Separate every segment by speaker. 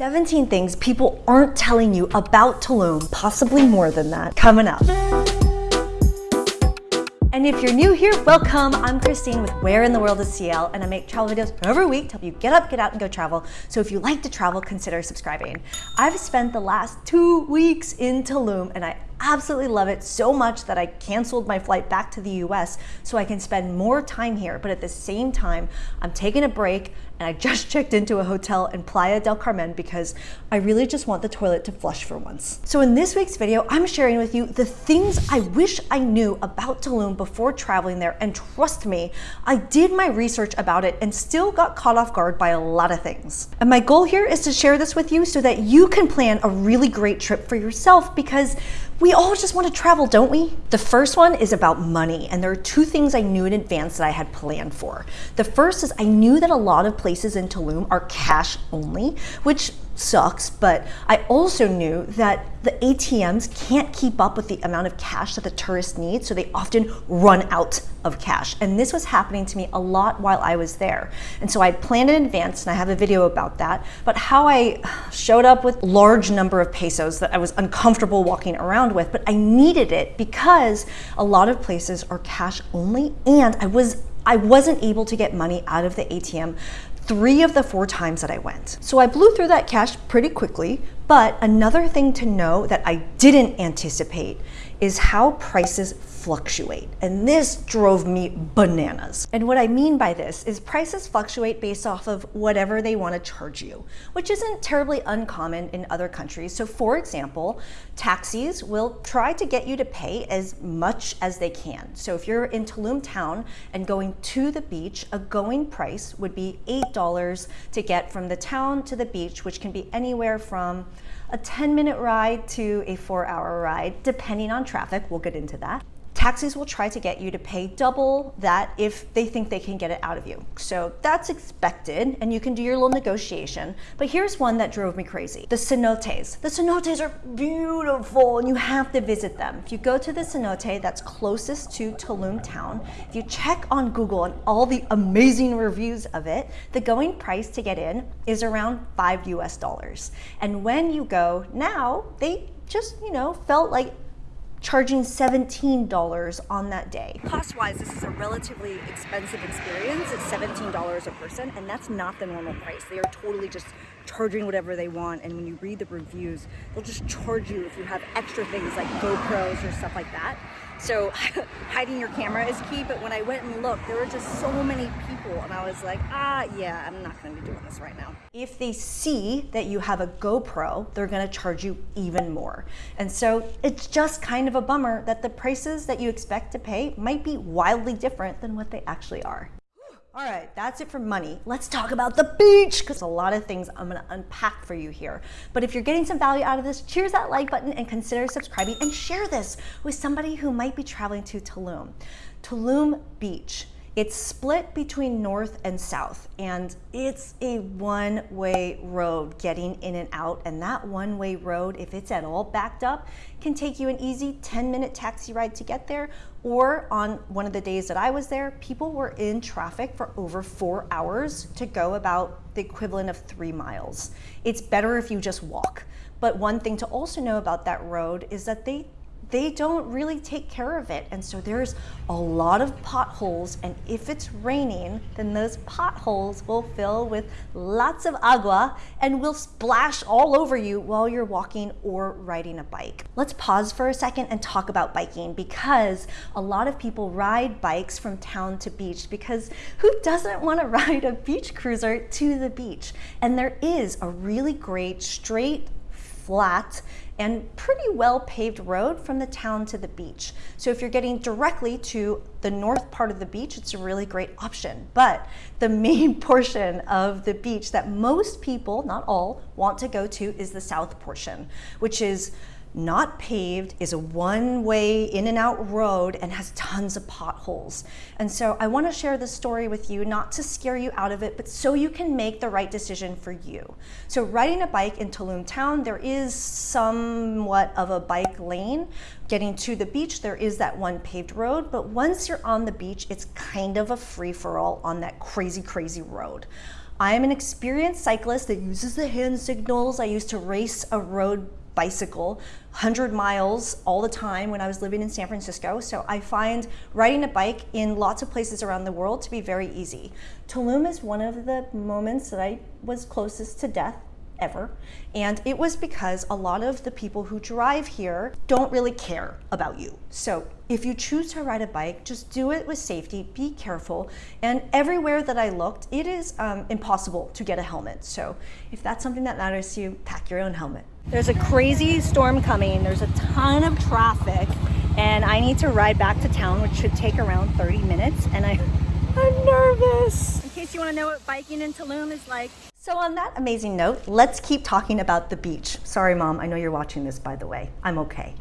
Speaker 1: 17 things people aren't telling you about Tulum, possibly more than that, coming up. And if you're new here, welcome. I'm Christine with Where in the World is CL, and I make travel videos every week to help you get up, get out, and go travel. So if you like to travel, consider subscribing. I've spent the last two weeks in Tulum, and I absolutely love it so much that I canceled my flight back to the US so I can spend more time here. But at the same time, I'm taking a break and I just checked into a hotel in Playa del Carmen because I really just want the toilet to flush for once. So in this week's video, I'm sharing with you the things I wish I knew about Tulum before traveling there. And trust me, I did my research about it and still got caught off guard by a lot of things. And my goal here is to share this with you so that you can plan a really great trip for yourself because we all just want to travel, don't we? The first one is about money, and there are two things I knew in advance that I had planned for. The first is I knew that a lot of places in Tulum are cash only, which sucks, but I also knew that the ATMs can't keep up with the amount of cash that the tourists need, so they often run out of cash. And this was happening to me a lot while I was there. And so I planned in advance, and I have a video about that, but how I showed up with large number of pesos that I was uncomfortable walking around with, but I needed it because a lot of places are cash only, and I was I wasn't able to get money out of the ATM three of the four times that I went. So I blew through that cash pretty quickly, but another thing to know that I didn't anticipate is how prices fluctuate. And this drove me bananas. And what I mean by this is prices fluctuate based off of whatever they want to charge you, which isn't terribly uncommon in other countries. So for example, taxis will try to get you to pay as much as they can. So if you're in Tulum town and going to the beach, a going price would be $8 to get from the town to the beach, which can be anywhere from a 10 minute ride to a four hour ride, depending on traffic. We'll get into that. Taxis will try to get you to pay double that if they think they can get it out of you. So that's expected and you can do your little negotiation. But here's one that drove me crazy. The cenotes. The cenotes are beautiful and you have to visit them. If you go to the cenote that's closest to Tulum town, if you check on Google and all the amazing reviews of it, the going price to get in is around five US dollars. And when you go now, they just, you know, felt like charging $17 on that day. Cost-wise, this is a relatively expensive experience. It's $17 a person, and that's not the normal price. They are totally just charging whatever they want, and when you read the reviews, they'll just charge you if you have extra things like GoPros or stuff like that. So hiding your camera is key, but when I went and looked, there were just so many people and I was like, ah, yeah, I'm not gonna be doing this right now. If they see that you have a GoPro, they're gonna charge you even more. And so it's just kind of a bummer that the prices that you expect to pay might be wildly different than what they actually are. All right, that's it for money. Let's talk about the beach because a lot of things I'm gonna unpack for you here. But if you're getting some value out of this, cheers that like button and consider subscribing and share this with somebody who might be traveling to Tulum. Tulum Beach it's split between north and south, and it's a one-way road getting in and out. And that one-way road, if it's at all backed up, can take you an easy 10-minute taxi ride to get there. Or on one of the days that I was there, people were in traffic for over four hours to go about the equivalent of three miles. It's better if you just walk. But one thing to also know about that road is that they they don't really take care of it. And so there's a lot of potholes. And if it's raining, then those potholes will fill with lots of agua and will splash all over you while you're walking or riding a bike. Let's pause for a second and talk about biking because a lot of people ride bikes from town to beach because who doesn't want to ride a beach cruiser to the beach? And there is a really great straight flat and pretty well paved road from the town to the beach. So if you're getting directly to the north part of the beach, it's a really great option. But the main portion of the beach that most people, not all, want to go to is the south portion, which is not paved, is a one-way in and out road and has tons of potholes. And so I wanna share this story with you, not to scare you out of it, but so you can make the right decision for you. So riding a bike in Tulum town, there is somewhat of a bike lane. Getting to the beach, there is that one paved road, but once you're on the beach, it's kind of a free-for-all on that crazy, crazy road. I am an experienced cyclist that uses the hand signals. I used to race a road bicycle 100 miles all the time when I was living in San Francisco. So I find riding a bike in lots of places around the world to be very easy. Tulum is one of the moments that I was closest to death ever. And it was because a lot of the people who drive here don't really care about you. So if you choose to ride a bike, just do it with safety, be careful. And everywhere that I looked, it is um, impossible to get a helmet. So if that's something that matters to you, pack your own helmet. There's a crazy storm coming. There's a ton of traffic and I need to ride back to town, which should take around 30 minutes. And I, I'm nervous. In case you wanna know what biking in Tulum is like, so on that amazing note, let's keep talking about the beach. Sorry, Mom, I know you're watching this, by the way. I'm okay.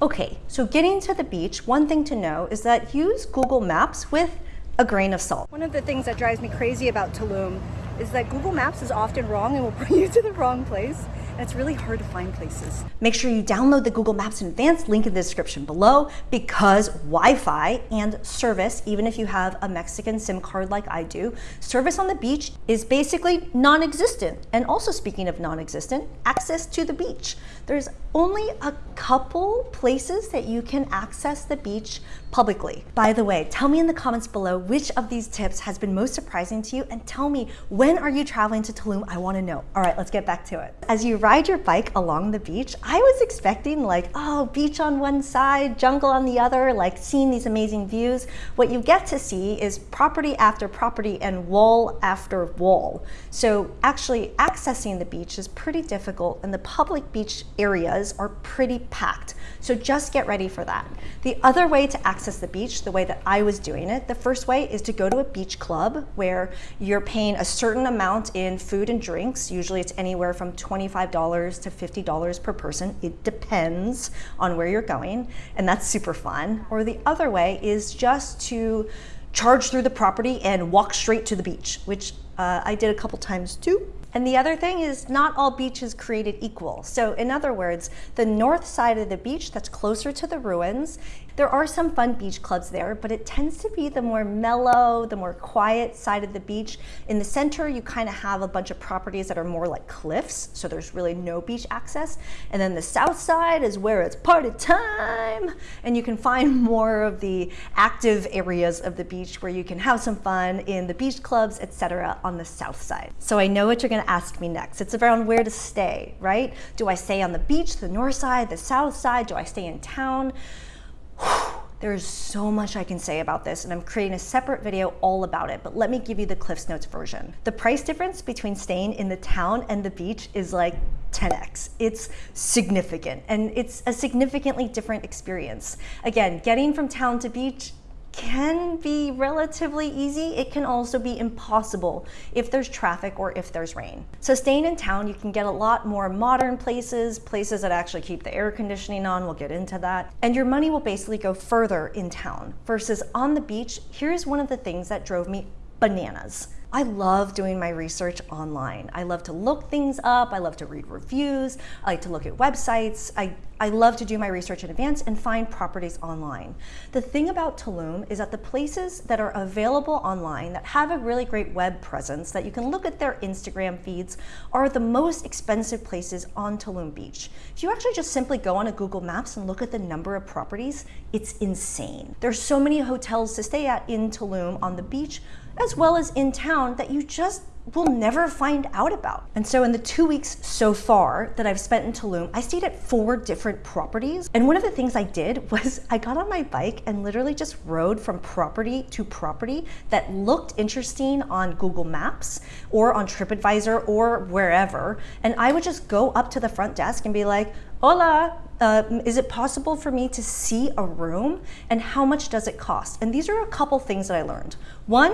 Speaker 1: Okay, so getting to the beach, one thing to know is that use Google Maps with a grain of salt. One of the things that drives me crazy about Tulum is that Google Maps is often wrong and will bring you to the wrong place it's really hard to find places. Make sure you download the Google Maps in advance, link in the description below, because Wi-Fi and service, even if you have a Mexican SIM card like I do, service on the beach is basically non-existent. And also speaking of non-existent, access to the beach. There's only a couple places that you can access the beach publicly. By the way, tell me in the comments below which of these tips has been most surprising to you and tell me when are you traveling to Tulum? I wanna know. All right, let's get back to it. As you ride your bike along the beach, I was expecting like, oh, beach on one side, jungle on the other, like seeing these amazing views. What you get to see is property after property and wall after wall. So actually accessing the beach is pretty difficult and the public beach areas are pretty packed. So just get ready for that. The other way to access the beach, the way that I was doing it, the first way is to go to a beach club where you're paying a certain amount in food and drinks. Usually it's anywhere from $25 to $50 per person. It depends on where you're going and that's super fun. Or the other way is just to charge through the property and walk straight to the beach, which uh, I did a couple times too. And the other thing is not all beaches created equal. So in other words, the north side of the beach that's closer to the ruins there are some fun beach clubs there, but it tends to be the more mellow, the more quiet side of the beach. In the center, you kind of have a bunch of properties that are more like cliffs, so there's really no beach access. And then the south side is where it's party time, and you can find more of the active areas of the beach where you can have some fun in the beach clubs, etc. on the south side. So I know what you're gonna ask me next. It's around where to stay, right? Do I stay on the beach, the north side, the south side? Do I stay in town? There's so much I can say about this and I'm creating a separate video all about it, but let me give you the Cliffs Notes version. The price difference between staying in the town and the beach is like 10x. It's significant and it's a significantly different experience. Again, getting from town to beach can be relatively easy. It can also be impossible if there's traffic or if there's rain. So staying in town, you can get a lot more modern places, places that actually keep the air conditioning on, we'll get into that. And your money will basically go further in town versus on the beach. Here's one of the things that drove me bananas. I love doing my research online. I love to look things up. I love to read reviews. I like to look at websites. I, I love to do my research in advance and find properties online. The thing about Tulum is that the places that are available online that have a really great web presence that you can look at their Instagram feeds are the most expensive places on Tulum Beach. If you actually just simply go on a Google Maps and look at the number of properties, it's insane. There's so many hotels to stay at in Tulum on the beach, as well as in town that you just will never find out about. And so in the two weeks so far that I've spent in Tulum, I stayed at four different properties. And one of the things I did was I got on my bike and literally just rode from property to property that looked interesting on Google Maps or on TripAdvisor or wherever. And I would just go up to the front desk and be like, hola, uh, is it possible for me to see a room and how much does it cost? And these are a couple things that I learned. One,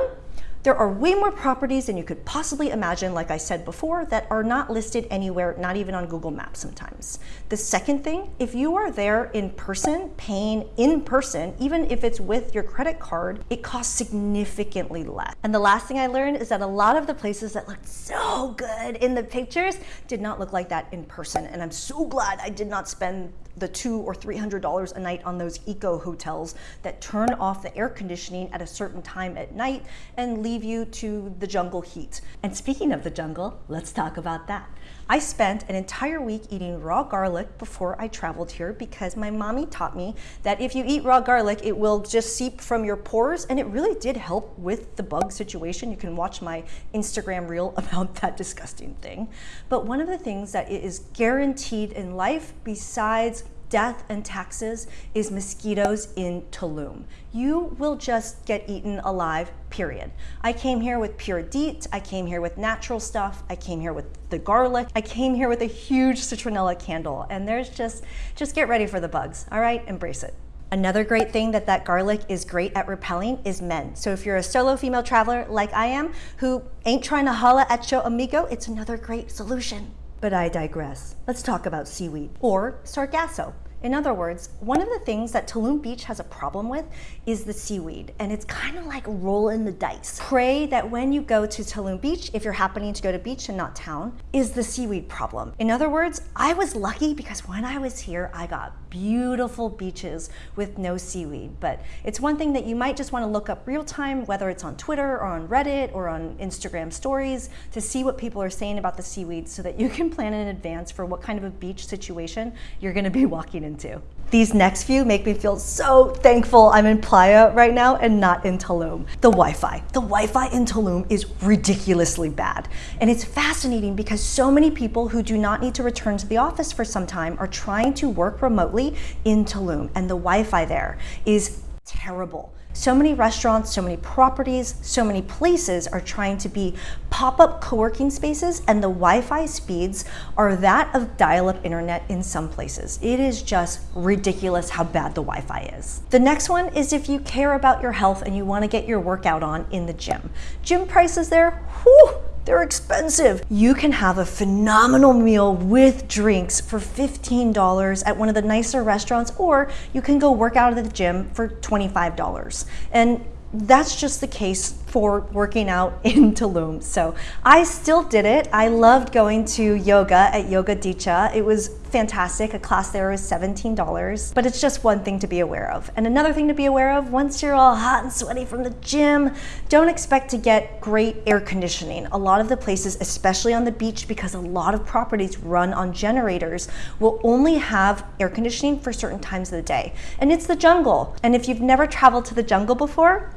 Speaker 1: there are way more properties than you could possibly imagine, like I said before, that are not listed anywhere, not even on Google Maps sometimes. The second thing, if you are there in person, paying in person, even if it's with your credit card, it costs significantly less. And the last thing I learned is that a lot of the places that looked so good in the pictures did not look like that in person. And I'm so glad I did not spend the two or three hundred dollars a night on those eco hotels that turn off the air conditioning at a certain time at night and leave you to the jungle heat. And speaking of the jungle, let's talk about that. I spent an entire week eating raw garlic before I traveled here because my mommy taught me that if you eat raw garlic, it will just seep from your pores. And it really did help with the bug situation. You can watch my Instagram reel about that disgusting thing. But one of the things that is guaranteed in life besides death and taxes is mosquitoes in Tulum. You will just get eaten alive, period. I came here with pure DEET, I came here with natural stuff, I came here with the garlic, I came here with a huge citronella candle, and there's just, just get ready for the bugs, all right? Embrace it. Another great thing that that garlic is great at repelling is men. So if you're a solo female traveler like I am, who ain't trying to holla at your amigo, it's another great solution. But I digress. Let's talk about seaweed, or sargasso. In other words, one of the things that Tulum Beach has a problem with is the seaweed, and it's kind of like rolling the dice. Pray that when you go to Tulum Beach, if you're happening to go to beach and not town, is the seaweed problem. In other words, I was lucky because when I was here, I got beautiful beaches with no seaweed, but it's one thing that you might just want to look up real time, whether it's on Twitter or on Reddit or on Instagram stories to see what people are saying about the seaweed so that you can plan in advance for what kind of a beach situation you're going to be walking into. These next few make me feel so thankful I'm in Playa right now and not in Tulum. The Wi-Fi. The Wi-Fi in Tulum is ridiculously bad. And it's fascinating because so many people who do not need to return to the office for some time are trying to work remotely in Tulum. And the Wi-Fi there is terrible. So many restaurants, so many properties, so many places are trying to be pop-up co-working spaces and the Wi-Fi speeds are that of dial-up internet in some places. It is just ridiculous how bad the Wi-Fi is. The next one is if you care about your health and you want to get your workout on in the gym. Gym prices there, whew, they're expensive. You can have a phenomenal meal with drinks for $15 at one of the nicer restaurants, or you can go work out at the gym for $25. And that's just the case for working out in Tulum. So I still did it. I loved going to yoga at Yoga Dicha. It was fantastic. A class there was $17, but it's just one thing to be aware of. And another thing to be aware of, once you're all hot and sweaty from the gym, don't expect to get great air conditioning. A lot of the places, especially on the beach, because a lot of properties run on generators, will only have air conditioning for certain times of the day. And it's the jungle. And if you've never traveled to the jungle before,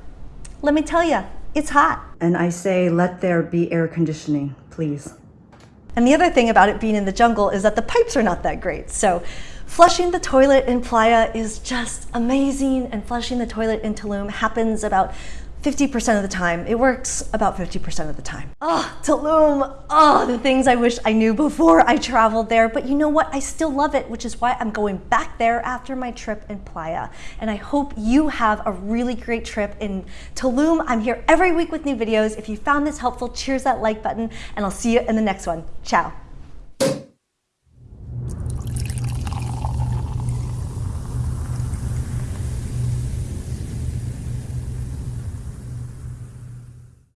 Speaker 1: let me tell you, it's hot.
Speaker 2: And I say, let there be air conditioning, please.
Speaker 1: And the other thing about it being in the jungle is that the pipes are not that great. So flushing the toilet in Playa is just amazing. And flushing the toilet in Tulum happens about 50% of the time. It works about 50% of the time. Oh, Tulum, oh, the things I wish I knew before I traveled there. But you know what? I still love it, which is why I'm going back there after my trip in Playa. And I hope you have a really great trip in Tulum. I'm here every week with new videos. If you found this helpful, cheers that like button, and I'll see you in the next one. Ciao.